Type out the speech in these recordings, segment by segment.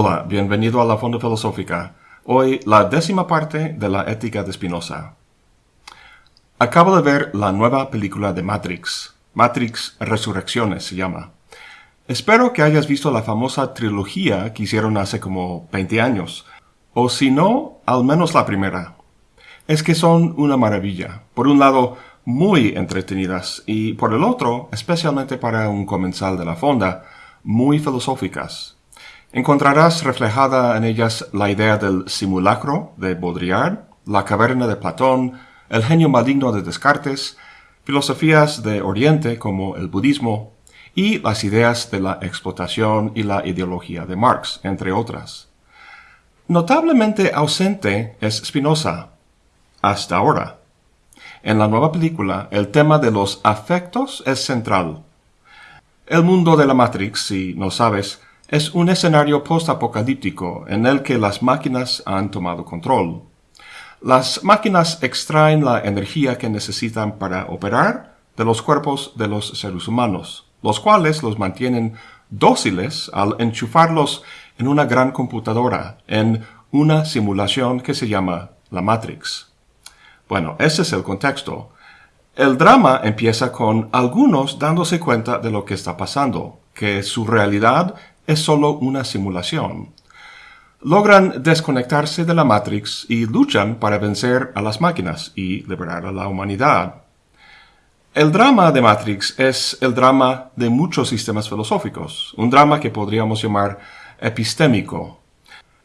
Hola, bienvenido a la Fonda Filosófica. Hoy la décima parte de la ética de Spinoza. Acabo de ver la nueva película de Matrix. Matrix Resurrecciones se llama. Espero que hayas visto la famosa trilogía que hicieron hace como 20 años. O si no, al menos la primera. Es que son una maravilla. Por un lado, muy entretenidas y por el otro, especialmente para un comensal de la fonda, muy filosóficas. Encontrarás reflejada en ellas la idea del simulacro de Baudrillard, la caverna de Platón, el genio maligno de Descartes, filosofías de Oriente como el budismo y las ideas de la explotación y la ideología de Marx, entre otras. Notablemente ausente es Spinoza, hasta ahora. En la nueva película, el tema de los afectos es central. El mundo de la Matrix, si no sabes, es un escenario post-apocalíptico en el que las máquinas han tomado control. Las máquinas extraen la energía que necesitan para operar de los cuerpos de los seres humanos, los cuales los mantienen dóciles al enchufarlos en una gran computadora, en una simulación que se llama la Matrix. Bueno, ese es el contexto. El drama empieza con algunos dándose cuenta de lo que está pasando, que su realidad es solo una simulación. Logran desconectarse de la Matrix y luchan para vencer a las máquinas y liberar a la humanidad. El drama de Matrix es el drama de muchos sistemas filosóficos, un drama que podríamos llamar epistémico.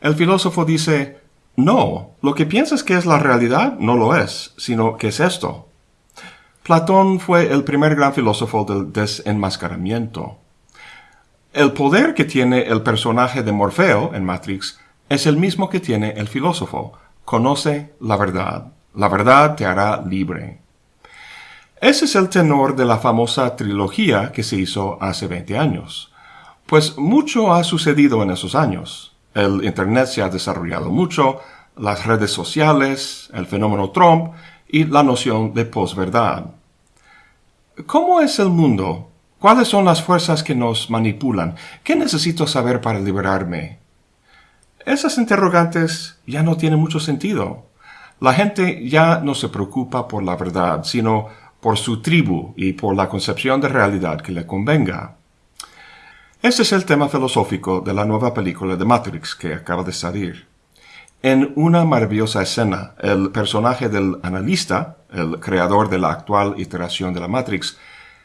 El filósofo dice, no, lo que piensas que es la realidad no lo es, sino que es esto. Platón fue el primer gran filósofo del desenmascaramiento. El poder que tiene el personaje de Morfeo en Matrix es el mismo que tiene el filósofo. Conoce la verdad. La verdad te hará libre. Ese es el tenor de la famosa trilogía que se hizo hace 20 años. Pues mucho ha sucedido en esos años. El Internet se ha desarrollado mucho, las redes sociales, el fenómeno Trump y la noción de posverdad. ¿Cómo es el mundo? ¿Cuáles son las fuerzas que nos manipulan? ¿Qué necesito saber para liberarme? Esas interrogantes ya no tienen mucho sentido. La gente ya no se preocupa por la verdad, sino por su tribu y por la concepción de realidad que le convenga. Ese es el tema filosófico de la nueva película de Matrix que acaba de salir. En una maravillosa escena, el personaje del analista, el creador de la actual iteración de la Matrix,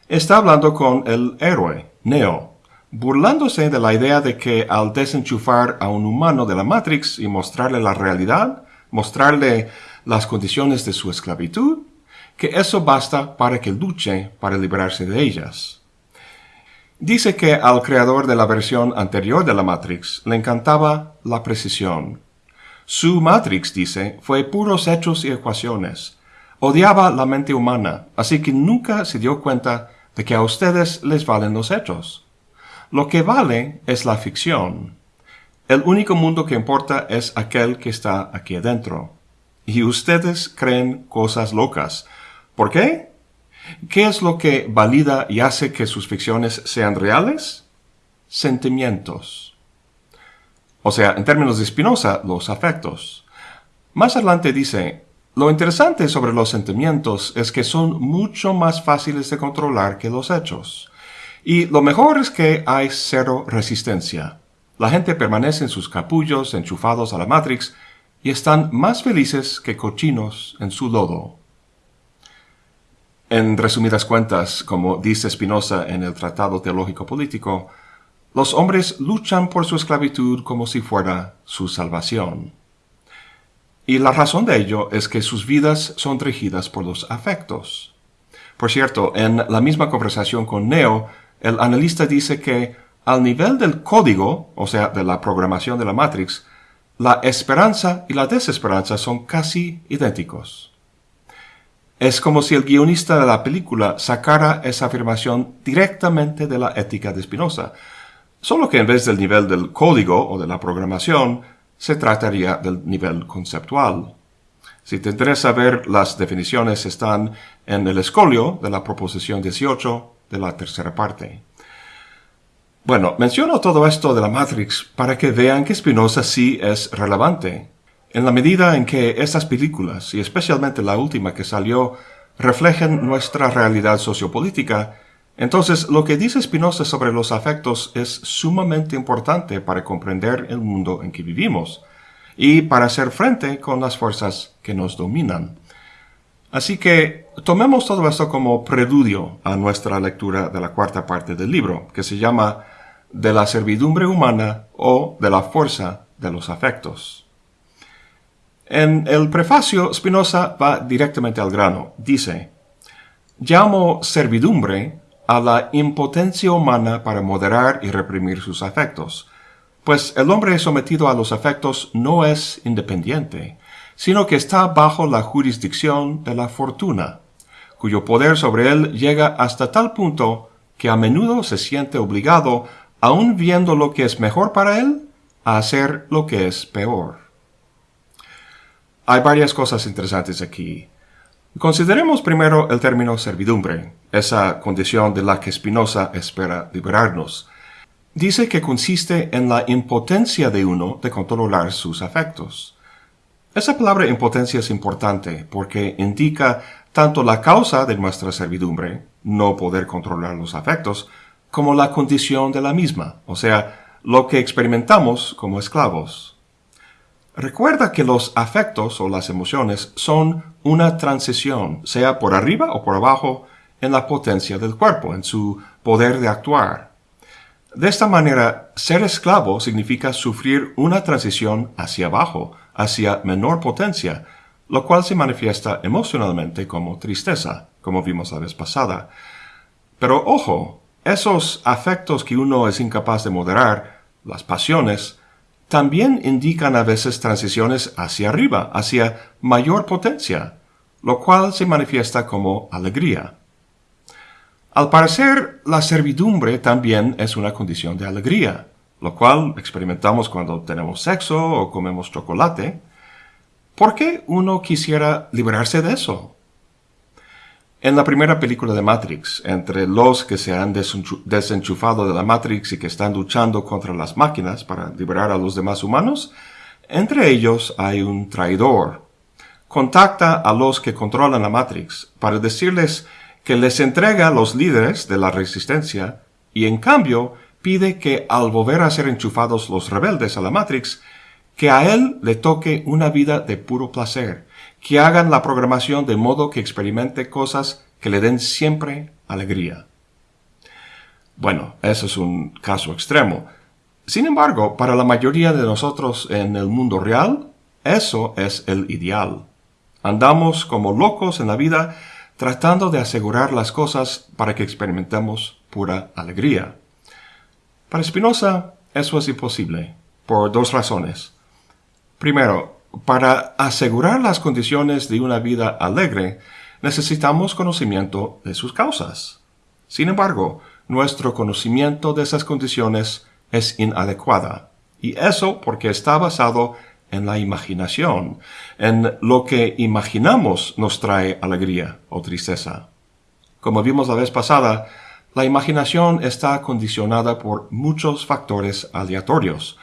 está hablando con el héroe, Neo, burlándose de la idea de que al desenchufar a un humano de la Matrix y mostrarle la realidad, mostrarle las condiciones de su esclavitud, que eso basta para que luche para liberarse de ellas. Dice que al creador de la versión anterior de la Matrix le encantaba la precisión. Su Matrix, dice, fue puros hechos y ecuaciones. Odiaba la mente humana, así que nunca se dio cuenta de que a ustedes les valen los hechos. Lo que vale es la ficción. El único mundo que importa es aquel que está aquí adentro. Y ustedes creen cosas locas. ¿Por qué? ¿Qué es lo que valida y hace que sus ficciones sean reales? Sentimientos. O sea, en términos de Spinoza, los afectos. Más adelante dice, lo interesante sobre los sentimientos es que son mucho más fáciles de controlar que los hechos. Y lo mejor es que hay cero resistencia. La gente permanece en sus capullos enchufados a la Matrix y están más felices que cochinos en su lodo. En resumidas cuentas, como dice Spinoza en el Tratado Teológico Político, los hombres luchan por su esclavitud como si fuera su salvación. Y la razón de ello es que sus vidas son regidas por los afectos. Por cierto, en la misma conversación con Neo, el analista dice que al nivel del código, o sea, de la programación de la Matrix, la esperanza y la desesperanza son casi idénticos. Es como si el guionista de la película sacara esa afirmación directamente de la ética de Spinoza, solo que en vez del nivel del código o de la programación, se trataría del nivel conceptual. Si te interesa ver, las definiciones están en el escolio de la proposición 18 de la tercera parte. Bueno, menciono todo esto de la Matrix para que vean que Spinoza sí es relevante. En la medida en que estas películas, y especialmente la última que salió, reflejan nuestra realidad sociopolítica, entonces lo que dice Spinoza sobre los afectos es sumamente importante para comprender el mundo en que vivimos y para hacer frente con las fuerzas que nos dominan. Así que tomemos todo esto como preludio a nuestra lectura de la cuarta parte del libro, que se llama De la servidumbre humana o de la fuerza de los afectos. En el prefacio, Spinoza va directamente al grano. Dice, llamo servidumbre a la impotencia humana para moderar y reprimir sus afectos, pues el hombre sometido a los afectos no es independiente, sino que está bajo la jurisdicción de la fortuna, cuyo poder sobre él llega hasta tal punto que a menudo se siente obligado, aun viendo lo que es mejor para él, a hacer lo que es peor. Hay varias cosas interesantes aquí. Consideremos primero el término servidumbre, esa condición de la que Spinoza espera liberarnos. Dice que consiste en la impotencia de uno de controlar sus afectos. Esa palabra impotencia es importante porque indica tanto la causa de nuestra servidumbre, no poder controlar los afectos, como la condición de la misma, o sea, lo que experimentamos como esclavos. Recuerda que los afectos o las emociones son una transición, sea por arriba o por abajo, en la potencia del cuerpo, en su poder de actuar. De esta manera, ser esclavo significa sufrir una transición hacia abajo, hacia menor potencia, lo cual se manifiesta emocionalmente como tristeza, como vimos la vez pasada. Pero ojo, esos afectos que uno es incapaz de moderar, las pasiones, también indican a veces transiciones hacia arriba, hacia mayor potencia, lo cual se manifiesta como alegría. Al parecer, la servidumbre también es una condición de alegría, lo cual experimentamos cuando tenemos sexo o comemos chocolate. ¿Por qué uno quisiera liberarse de eso? En la primera película de Matrix, entre los que se han desenchufado de la Matrix y que están luchando contra las máquinas para liberar a los demás humanos, entre ellos hay un traidor. Contacta a los que controlan la Matrix para decirles que les entrega a los líderes de la resistencia y en cambio pide que al volver a ser enchufados los rebeldes a la Matrix, que a él le toque una vida de puro placer, que hagan la programación de modo que experimente cosas que le den siempre alegría. Bueno, eso es un caso extremo. Sin embargo, para la mayoría de nosotros en el mundo real, eso es el ideal. Andamos como locos en la vida tratando de asegurar las cosas para que experimentemos pura alegría. Para Spinoza, eso es imposible, por dos razones. Primero, para asegurar las condiciones de una vida alegre, necesitamos conocimiento de sus causas. Sin embargo, nuestro conocimiento de esas condiciones es inadecuada, y eso porque está basado en la imaginación, en lo que imaginamos nos trae alegría o tristeza. Como vimos la vez pasada, la imaginación está condicionada por muchos factores aleatorios,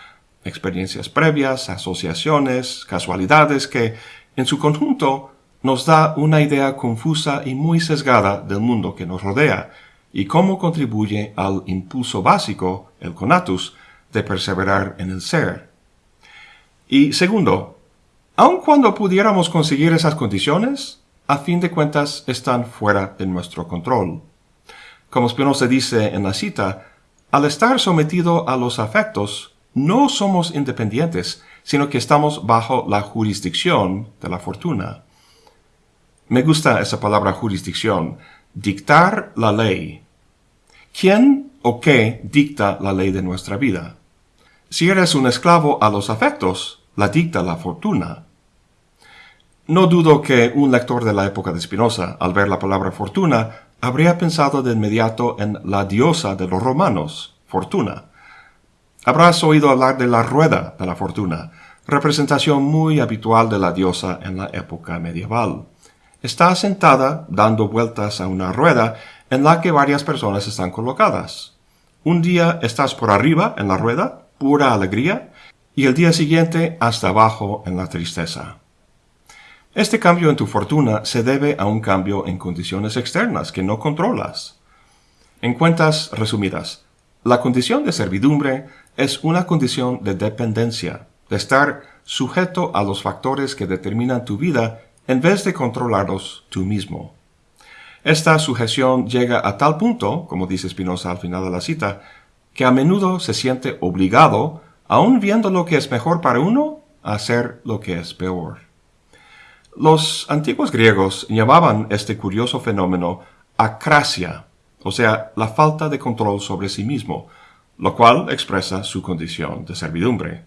experiencias previas, asociaciones, casualidades que, en su conjunto, nos da una idea confusa y muy sesgada del mundo que nos rodea y cómo contribuye al impulso básico, el conatus, de perseverar en el ser. Y segundo, aun cuando pudiéramos conseguir esas condiciones, a fin de cuentas están fuera de nuestro control. Como Spinoza dice en la cita, al estar sometido a los afectos, no somos independientes, sino que estamos bajo la jurisdicción de la fortuna. Me gusta esa palabra jurisdicción, dictar la ley. ¿Quién o qué dicta la ley de nuestra vida? Si eres un esclavo a los afectos, la dicta la fortuna. No dudo que un lector de la época de Spinoza, al ver la palabra fortuna, habría pensado de inmediato en la diosa de los romanos, Fortuna, Habrás oído hablar de la rueda de la fortuna, representación muy habitual de la diosa en la época medieval. Está sentada dando vueltas a una rueda en la que varias personas están colocadas. Un día estás por arriba en la rueda, pura alegría, y el día siguiente hasta abajo en la tristeza. Este cambio en tu fortuna se debe a un cambio en condiciones externas que no controlas. En cuentas resumidas, la condición de servidumbre es una condición de dependencia, de estar sujeto a los factores que determinan tu vida en vez de controlarlos tú mismo. Esta sujeción llega a tal punto, como dice Spinoza al final de la cita, que a menudo se siente obligado, aun viendo lo que es mejor para uno, a hacer lo que es peor. Los antiguos griegos llamaban este curioso fenómeno acrasia, o sea, la falta de control sobre sí mismo, lo cual expresa su condición de servidumbre.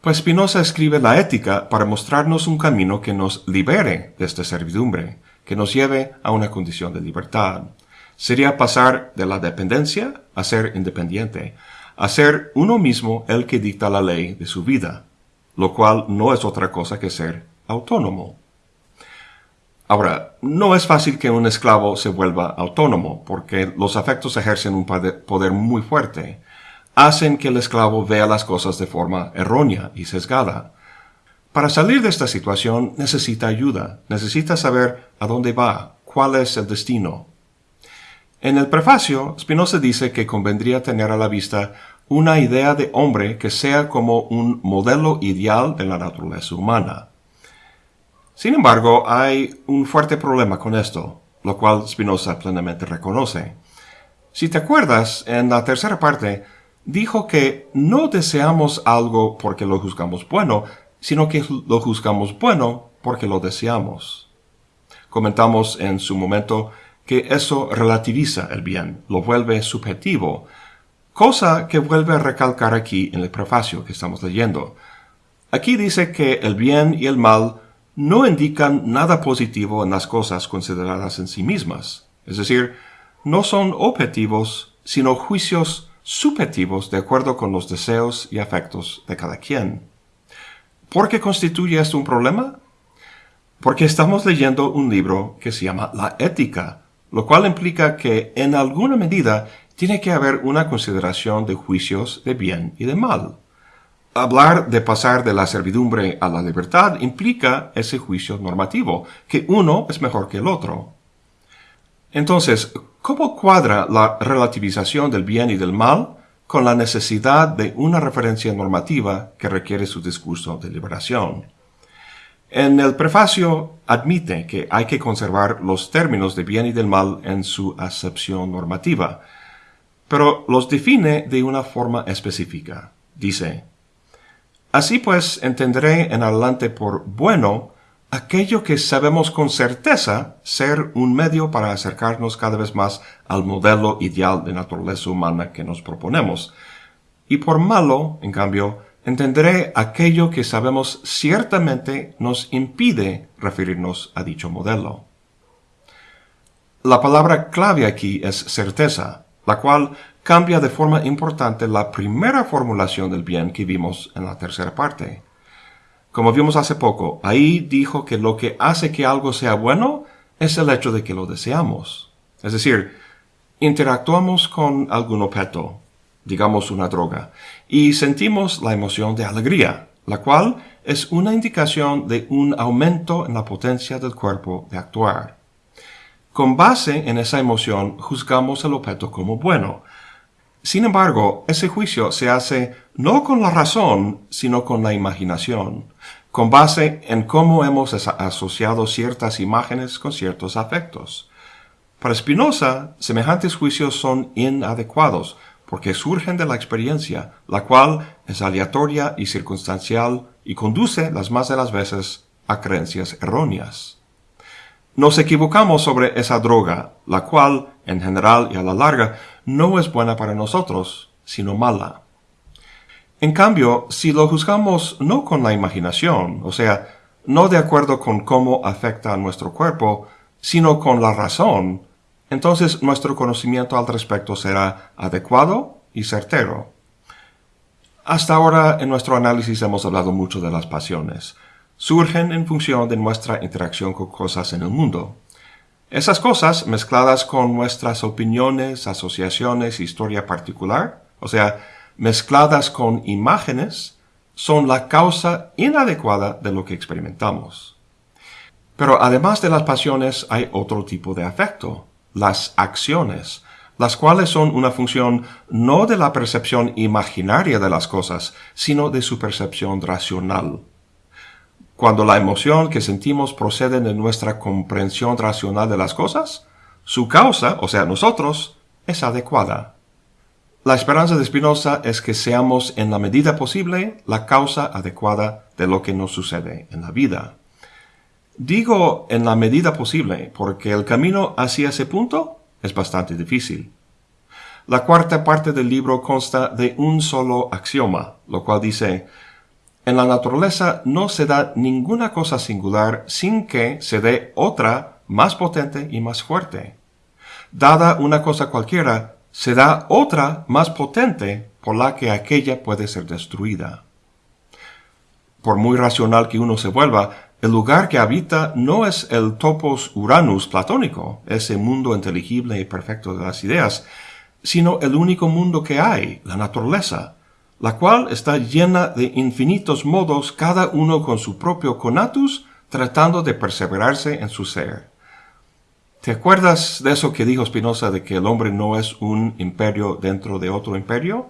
Pues Spinoza escribe la ética para mostrarnos un camino que nos libere de esta servidumbre, que nos lleve a una condición de libertad. Sería pasar de la dependencia a ser independiente, a ser uno mismo el que dicta la ley de su vida, lo cual no es otra cosa que ser autónomo. Ahora, no es fácil que un esclavo se vuelva autónomo, porque los afectos ejercen un poder muy fuerte. Hacen que el esclavo vea las cosas de forma errónea y sesgada. Para salir de esta situación necesita ayuda, necesita saber a dónde va, cuál es el destino. En el prefacio, Spinoza dice que convendría tener a la vista una idea de hombre que sea como un modelo ideal de la naturaleza humana. Sin embargo, hay un fuerte problema con esto, lo cual Spinoza plenamente reconoce. Si te acuerdas, en la tercera parte, dijo que no deseamos algo porque lo juzgamos bueno, sino que lo juzgamos bueno porque lo deseamos. Comentamos en su momento que eso relativiza el bien, lo vuelve subjetivo, cosa que vuelve a recalcar aquí en el prefacio que estamos leyendo. Aquí dice que el bien y el mal no indican nada positivo en las cosas consideradas en sí mismas, es decir, no son objetivos, sino juicios subjetivos de acuerdo con los deseos y afectos de cada quien. ¿Por qué constituye esto un problema? Porque estamos leyendo un libro que se llama La Ética, lo cual implica que en alguna medida tiene que haber una consideración de juicios de bien y de mal. Hablar de pasar de la servidumbre a la libertad implica ese juicio normativo, que uno es mejor que el otro. Entonces, ¿cómo cuadra la relativización del bien y del mal con la necesidad de una referencia normativa que requiere su discurso de liberación. En el prefacio admite que hay que conservar los términos de bien y del mal en su acepción normativa, pero los define de una forma específica. Dice, Así pues entenderé en adelante por bueno aquello que sabemos con certeza ser un medio para acercarnos cada vez más al modelo ideal de naturaleza humana que nos proponemos. Y por malo, en cambio, entenderé aquello que sabemos ciertamente nos impide referirnos a dicho modelo. La palabra clave aquí es certeza, la cual cambia de forma importante la primera formulación del bien que vimos en la tercera parte. Como vimos hace poco, ahí dijo que lo que hace que algo sea bueno es el hecho de que lo deseamos. Es decir, interactuamos con algún objeto, digamos una droga, y sentimos la emoción de alegría, la cual es una indicación de un aumento en la potencia del cuerpo de actuar. Con base en esa emoción juzgamos el objeto como bueno. Sin embargo, ese juicio se hace no con la razón, sino con la imaginación con base en cómo hemos asociado ciertas imágenes con ciertos afectos. Para Spinoza, semejantes juicios son inadecuados porque surgen de la experiencia, la cual es aleatoria y circunstancial y conduce las más de las veces a creencias erróneas. Nos equivocamos sobre esa droga, la cual, en general y a la larga, no es buena para nosotros, sino mala. En cambio, si lo juzgamos no con la imaginación, o sea, no de acuerdo con cómo afecta a nuestro cuerpo, sino con la razón, entonces nuestro conocimiento al respecto será adecuado y certero. Hasta ahora en nuestro análisis hemos hablado mucho de las pasiones. Surgen en función de nuestra interacción con cosas en el mundo. Esas cosas, mezcladas con nuestras opiniones, asociaciones, historia particular, o sea, mezcladas con imágenes, son la causa inadecuada de lo que experimentamos. Pero además de las pasiones hay otro tipo de afecto, las acciones, las cuales son una función no de la percepción imaginaria de las cosas, sino de su percepción racional. Cuando la emoción que sentimos procede de nuestra comprensión racional de las cosas, su causa, o sea, nosotros, es adecuada. La esperanza de Spinoza es que seamos en la medida posible la causa adecuada de lo que nos sucede en la vida. Digo en la medida posible porque el camino hacia ese punto es bastante difícil. La cuarta parte del libro consta de un solo axioma, lo cual dice, en la naturaleza no se da ninguna cosa singular sin que se dé otra más potente y más fuerte. Dada una cosa cualquiera, se da otra más potente por la que aquella puede ser destruida. Por muy racional que uno se vuelva, el lugar que habita no es el topos uranus platónico, ese mundo inteligible y perfecto de las ideas, sino el único mundo que hay, la naturaleza, la cual está llena de infinitos modos, cada uno con su propio conatus, tratando de perseverarse en su ser. ¿Te acuerdas de eso que dijo Spinoza de que el hombre no es un imperio dentro de otro imperio?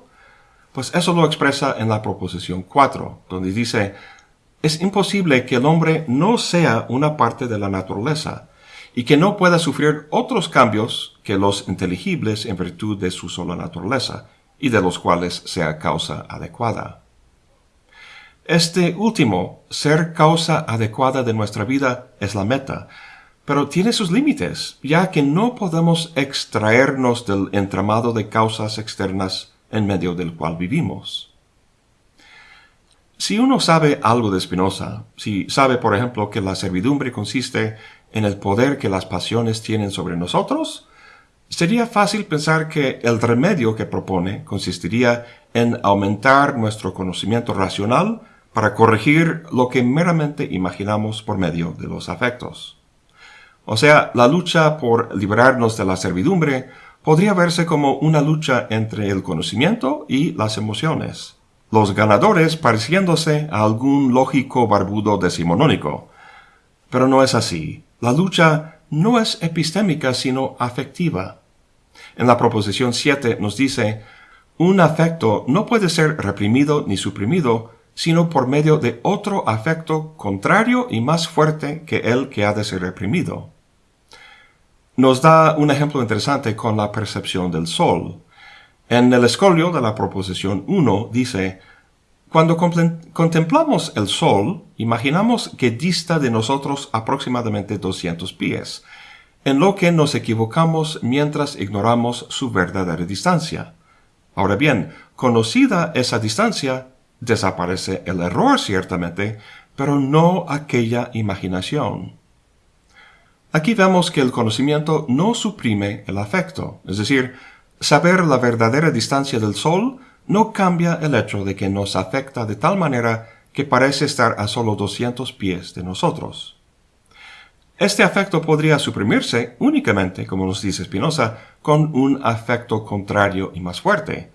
Pues eso lo expresa en la proposición 4, donde dice, es imposible que el hombre no sea una parte de la naturaleza y que no pueda sufrir otros cambios que los inteligibles en virtud de su sola naturaleza, y de los cuales sea causa adecuada. Este último, ser causa adecuada de nuestra vida, es la meta, pero tiene sus límites, ya que no podemos extraernos del entramado de causas externas en medio del cual vivimos. Si uno sabe algo de Spinoza, si sabe, por ejemplo, que la servidumbre consiste en el poder que las pasiones tienen sobre nosotros, sería fácil pensar que el remedio que propone consistiría en aumentar nuestro conocimiento racional para corregir lo que meramente imaginamos por medio de los afectos. O sea, la lucha por liberarnos de la servidumbre podría verse como una lucha entre el conocimiento y las emociones, los ganadores pareciéndose a algún lógico barbudo decimonónico. Pero no es así. La lucha no es epistémica sino afectiva. En la proposición 7 nos dice, un afecto no puede ser reprimido ni suprimido, sino por medio de otro afecto contrario y más fuerte que el que ha de ser reprimido. Nos da un ejemplo interesante con la percepción del sol. En el escolio de la proposición 1 dice, cuando contemplamos el sol, imaginamos que dista de nosotros aproximadamente 200 pies, en lo que nos equivocamos mientras ignoramos su verdadera distancia. Ahora bien, conocida esa distancia, desaparece el error ciertamente, pero no aquella imaginación. Aquí vemos que el conocimiento no suprime el afecto, es decir, saber la verdadera distancia del Sol no cambia el hecho de que nos afecta de tal manera que parece estar a solo 200 pies de nosotros. Este afecto podría suprimirse únicamente, como nos dice Spinoza, con un afecto contrario y más fuerte,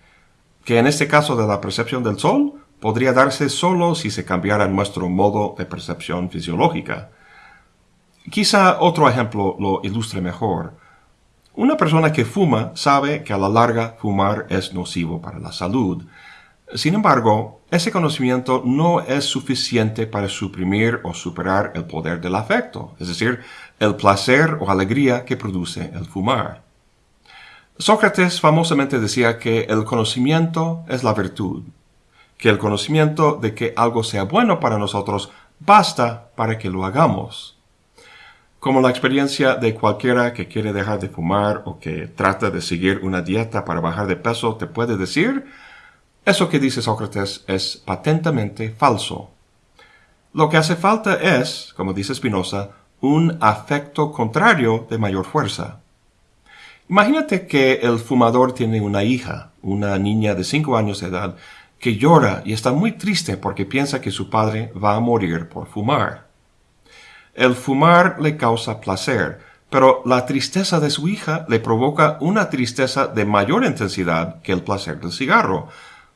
que en este caso de la percepción del sol podría darse solo si se cambiara nuestro modo de percepción fisiológica. Quizá otro ejemplo lo ilustre mejor. Una persona que fuma sabe que a la larga fumar es nocivo para la salud, sin embargo, ese conocimiento no es suficiente para suprimir o superar el poder del afecto, es decir, el placer o alegría que produce el fumar. Sócrates famosamente decía que el conocimiento es la virtud, que el conocimiento de que algo sea bueno para nosotros basta para que lo hagamos. Como la experiencia de cualquiera que quiere dejar de fumar o que trata de seguir una dieta para bajar de peso te puede decir, eso que dice Sócrates es patentemente falso. Lo que hace falta es, como dice Spinoza, un afecto contrario de mayor fuerza. Imagínate que el fumador tiene una hija, una niña de cinco años de edad, que llora y está muy triste porque piensa que su padre va a morir por fumar. El fumar le causa placer, pero la tristeza de su hija le provoca una tristeza de mayor intensidad que el placer del cigarro,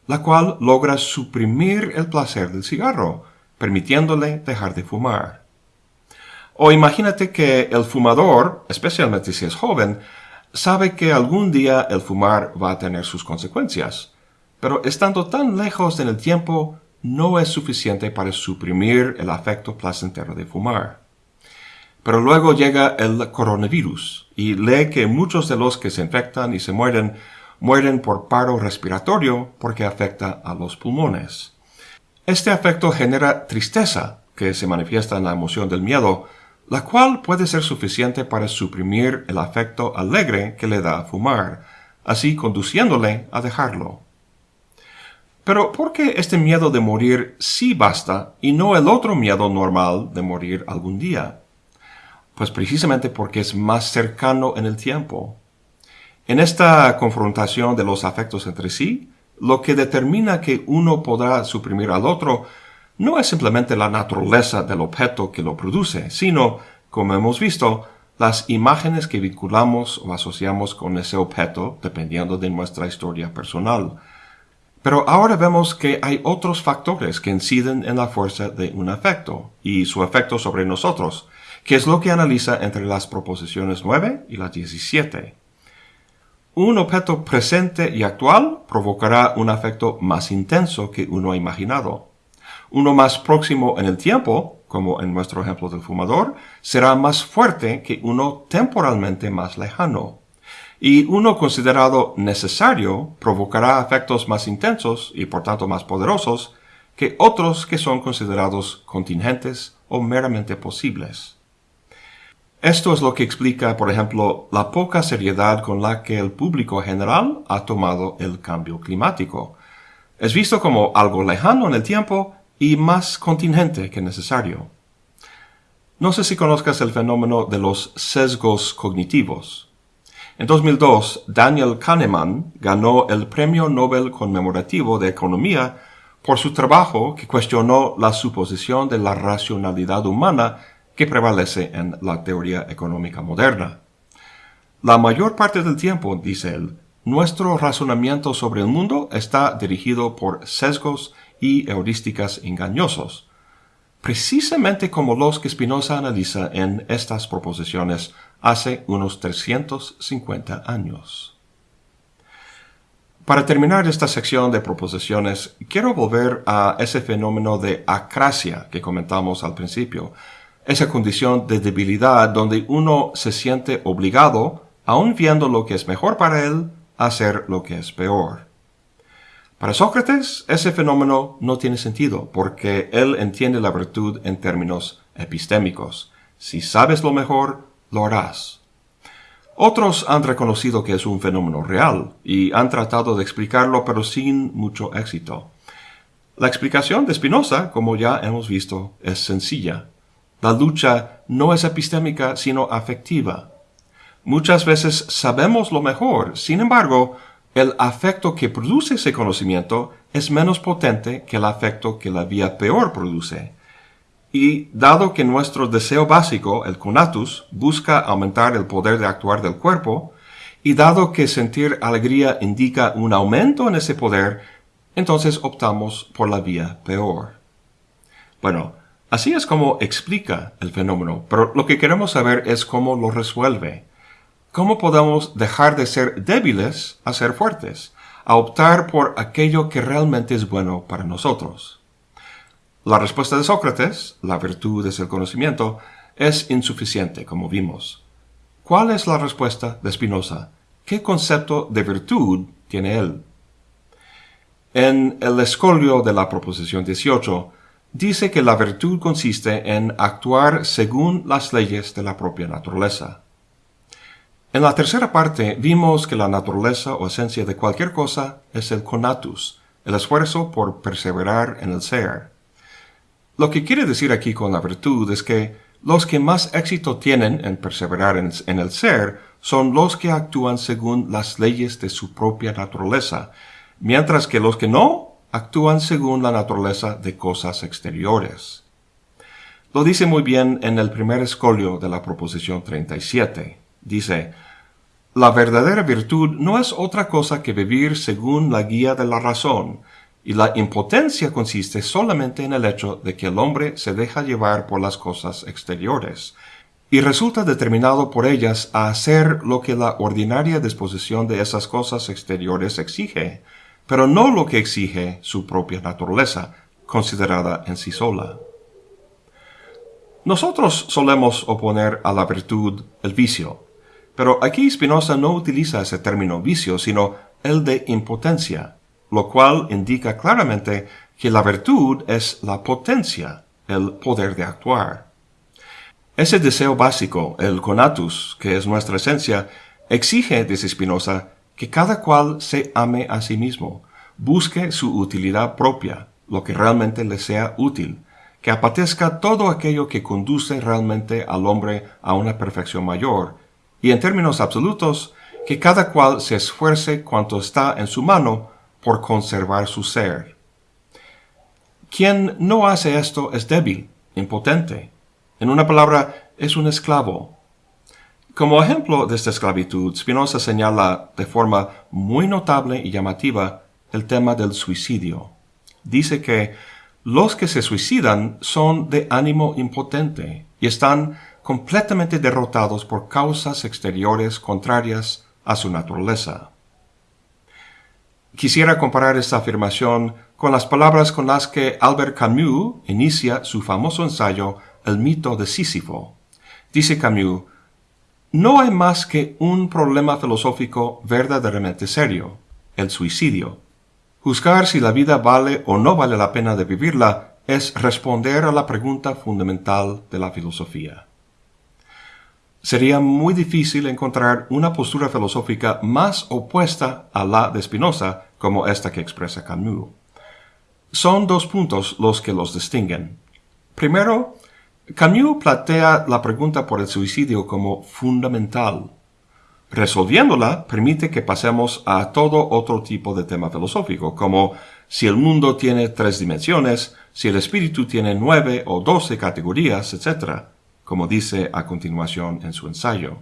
la cual logra suprimir el placer del cigarro, permitiéndole dejar de fumar. O imagínate que el fumador, especialmente si es joven, sabe que algún día el fumar va a tener sus consecuencias, pero estando tan lejos en el tiempo no es suficiente para suprimir el afecto placentero de fumar. Pero luego llega el coronavirus y lee que muchos de los que se infectan y se mueren mueren por paro respiratorio porque afecta a los pulmones. Este afecto genera tristeza, que se manifiesta en la emoción del miedo, la cual puede ser suficiente para suprimir el afecto alegre que le da a fumar, así conduciéndole a dejarlo. Pero ¿por qué este miedo de morir sí basta y no el otro miedo normal de morir algún día? Pues precisamente porque es más cercano en el tiempo. En esta confrontación de los afectos entre sí, lo que determina que uno podrá suprimir al otro no es simplemente la naturaleza del objeto que lo produce, sino, como hemos visto, las imágenes que vinculamos o asociamos con ese objeto dependiendo de nuestra historia personal. Pero ahora vemos que hay otros factores que inciden en la fuerza de un afecto y su efecto sobre nosotros, que es lo que analiza entre las proposiciones 9 y las 17. Un objeto presente y actual provocará un afecto más intenso que uno imaginado. Uno más próximo en el tiempo, como en nuestro ejemplo del fumador, será más fuerte que uno temporalmente más lejano. Y uno considerado necesario provocará efectos más intensos y por tanto más poderosos que otros que son considerados contingentes o meramente posibles. Esto es lo que explica, por ejemplo, la poca seriedad con la que el público general ha tomado el cambio climático. Es visto como algo lejano en el tiempo y más contingente que necesario. No sé si conozcas el fenómeno de los sesgos cognitivos. En 2002, Daniel Kahneman ganó el Premio Nobel conmemorativo de Economía por su trabajo que cuestionó la suposición de la racionalidad humana que prevalece en la teoría económica moderna. La mayor parte del tiempo, dice él, nuestro razonamiento sobre el mundo está dirigido por sesgos y heurísticas engañosos, precisamente como los que Spinoza analiza en estas proposiciones hace unos 350 años. Para terminar esta sección de proposiciones, quiero volver a ese fenómeno de acracia que comentamos al principio, esa condición de debilidad donde uno se siente obligado, aun viendo lo que es mejor para él, a hacer lo que es peor. Para Sócrates, ese fenómeno no tiene sentido, porque él entiende la virtud en términos epistémicos. Si sabes lo mejor, lo harás. Otros han reconocido que es un fenómeno real y han tratado de explicarlo, pero sin mucho éxito. La explicación de Spinoza, como ya hemos visto, es sencilla. La lucha no es epistémica, sino afectiva. Muchas veces sabemos lo mejor, sin embargo, el afecto que produce ese conocimiento es menos potente que el afecto que la vía peor produce. Y dado que nuestro deseo básico, el conatus, busca aumentar el poder de actuar del cuerpo, y dado que sentir alegría indica un aumento en ese poder, entonces optamos por la vía peor. Bueno, así es como explica el fenómeno, pero lo que queremos saber es cómo lo resuelve. ¿Cómo podemos dejar de ser débiles a ser fuertes, a optar por aquello que realmente es bueno para nosotros? La respuesta de Sócrates, la virtud es el conocimiento, es insuficiente, como vimos. ¿Cuál es la respuesta de Spinoza? ¿Qué concepto de virtud tiene él? En el escolio de la proposición 18, dice que la virtud consiste en actuar según las leyes de la propia naturaleza. En la tercera parte vimos que la naturaleza o esencia de cualquier cosa es el conatus, el esfuerzo por perseverar en el ser. Lo que quiere decir aquí con la virtud es que los que más éxito tienen en perseverar en, el ser son los que actúan según las leyes de su propia naturaleza, mientras que los que no actúan según la naturaleza de cosas exteriores. Lo dice muy bien en el primer escolio de la proposición 37. Dice, la verdadera virtud no es otra cosa que vivir según la guía de la razón, y la impotencia consiste solamente en el hecho de que el hombre se deja llevar por las cosas exteriores, y resulta determinado por ellas a hacer lo que la ordinaria disposición de esas cosas exteriores exige, pero no lo que exige su propia naturaleza, considerada en sí sola. Nosotros solemos oponer a la virtud el vicio, pero aquí Spinoza no utiliza ese término vicio, sino el de impotencia, lo cual indica claramente que la virtud es la potencia, el poder de actuar. Ese deseo básico, el conatus, que es nuestra esencia, exige, dice Spinoza, que cada cual se ame a sí mismo, busque su utilidad propia, lo que realmente le sea útil, que apatezca todo aquello que conduce realmente al hombre a una perfección mayor, y en términos absolutos, que cada cual se esfuerce cuanto está en su mano por conservar su ser. Quien no hace esto es débil, impotente, en una palabra, es un esclavo. Como ejemplo de esta esclavitud, Spinoza señala de forma muy notable y llamativa el tema del suicidio. Dice que los que se suicidan son de ánimo impotente y están completamente derrotados por causas exteriores contrarias a su naturaleza. Quisiera comparar esta afirmación con las palabras con las que Albert Camus inicia su famoso ensayo el mito de Sísifo. Dice Camus, no hay más que un problema filosófico verdaderamente serio, el suicidio. Juzgar si la vida vale o no vale la pena de vivirla es responder a la pregunta fundamental de la filosofía. Sería muy difícil encontrar una postura filosófica más opuesta a la de Spinoza como esta que expresa Camus. Son dos puntos los que los distinguen. Primero, Camus plantea la pregunta por el suicidio como fundamental. Resolviéndola permite que pasemos a todo otro tipo de tema filosófico, como si el mundo tiene tres dimensiones, si el espíritu tiene nueve o doce categorías, etc., como dice a continuación en su ensayo.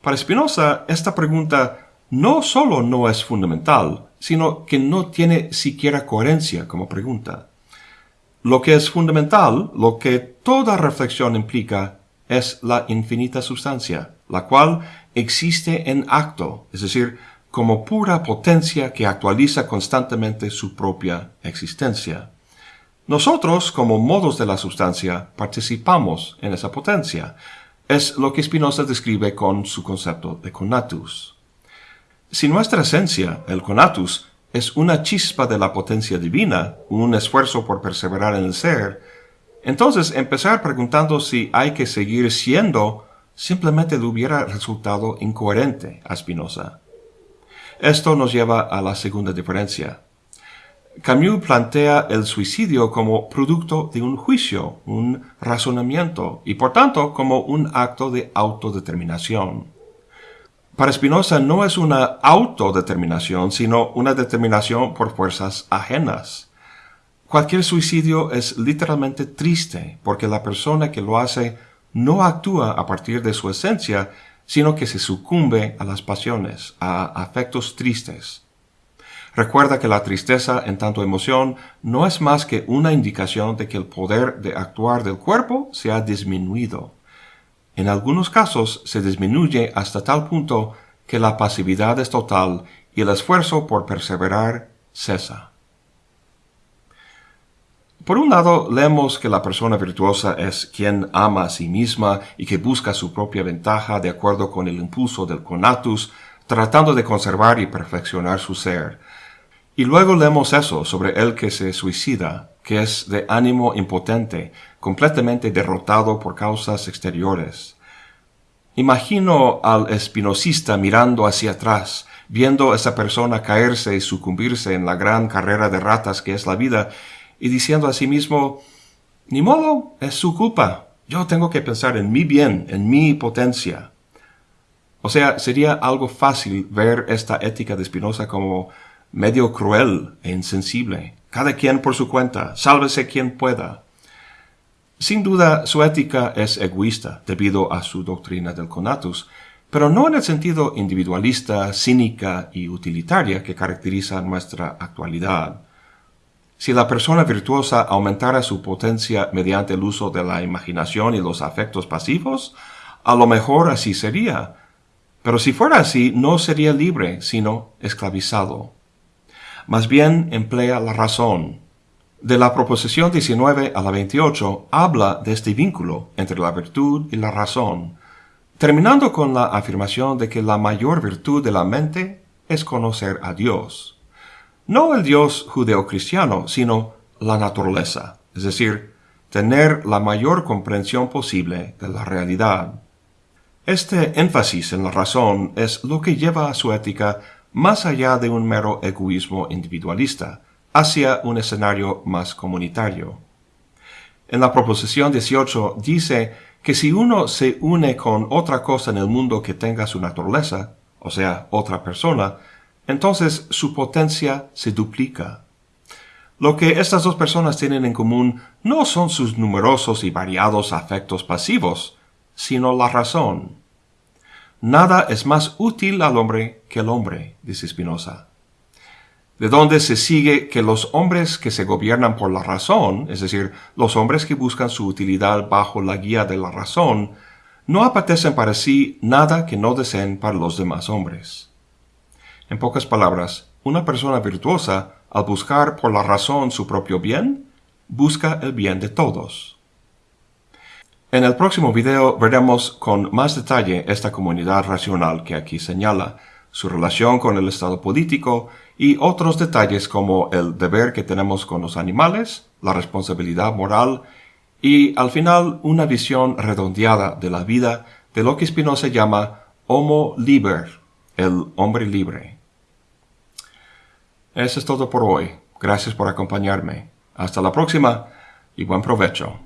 Para Spinoza, esta pregunta no solo no es fundamental, sino que no tiene siquiera coherencia como pregunta. Lo que es fundamental, lo que toda reflexión implica, es la infinita sustancia, la cual existe en acto, es decir, como pura potencia que actualiza constantemente su propia existencia. Nosotros, como modos de la sustancia, participamos en esa potencia. Es lo que Spinoza describe con su concepto de conatus. Si nuestra esencia, el conatus, es una chispa de la potencia divina, un esfuerzo por perseverar en el ser, entonces empezar preguntando si hay que seguir siendo simplemente le hubiera resultado incoherente a Spinoza. Esto nos lleva a la segunda diferencia. Camus plantea el suicidio como producto de un juicio, un razonamiento, y por tanto como un acto de autodeterminación. Para Spinoza no es una autodeterminación, sino una determinación por fuerzas ajenas. Cualquier suicidio es literalmente triste porque la persona que lo hace no actúa a partir de su esencia, sino que se sucumbe a las pasiones, a afectos tristes. Recuerda que la tristeza en tanto emoción no es más que una indicación de que el poder de actuar del cuerpo se ha disminuido. En algunos casos se disminuye hasta tal punto que la pasividad es total y el esfuerzo por perseverar cesa. Por un lado, leemos que la persona virtuosa es quien ama a sí misma y que busca su propia ventaja de acuerdo con el impulso del conatus, tratando de conservar y perfeccionar su ser. Y luego leemos eso sobre el que se suicida, que es de ánimo impotente, completamente derrotado por causas exteriores. Imagino al espinosista mirando hacia atrás, viendo a esa persona caerse y sucumbirse en la gran carrera de ratas que es la vida, y diciendo a sí mismo, ni modo, es su culpa. Yo tengo que pensar en mi bien, en mi potencia. O sea, sería algo fácil ver esta ética de Spinoza como medio cruel e insensible. Cada quien por su cuenta, sálvese quien pueda. Sin duda, su ética es egoísta debido a su doctrina del conatus, pero no en el sentido individualista, cínica y utilitaria que caracteriza nuestra actualidad. Si la persona virtuosa aumentara su potencia mediante el uso de la imaginación y los afectos pasivos, a lo mejor así sería. Pero si fuera así, no sería libre, sino esclavizado. Más bien emplea la razón. De la proposición 19 a la 28 habla de este vínculo entre la virtud y la razón, terminando con la afirmación de que la mayor virtud de la mente es conocer a Dios. No el Dios judeocristiano, sino la naturaleza, es decir, tener la mayor comprensión posible de la realidad. Este énfasis en la razón es lo que lleva a su ética más allá de un mero egoísmo individualista, hacia un escenario más comunitario. En la proposición 18 dice que si uno se une con otra cosa en el mundo que tenga su naturaleza, o sea, otra persona, entonces su potencia se duplica. Lo que estas dos personas tienen en común no son sus numerosos y variados afectos pasivos, sino la razón. Nada es más útil al hombre que el hombre, dice Spinoza de donde se sigue que los hombres que se gobiernan por la razón, es decir, los hombres que buscan su utilidad bajo la guía de la razón, no apetecen para sí nada que no deseen para los demás hombres. En pocas palabras, una persona virtuosa, al buscar por la razón su propio bien, busca el bien de todos. En el próximo video veremos con más detalle esta comunidad racional que aquí señala, su relación con el estado político y otros detalles como el deber que tenemos con los animales, la responsabilidad moral y al final una visión redondeada de la vida de lo que Spinoza llama homo liber, el hombre libre. Eso es todo por hoy. Gracias por acompañarme. Hasta la próxima y buen provecho.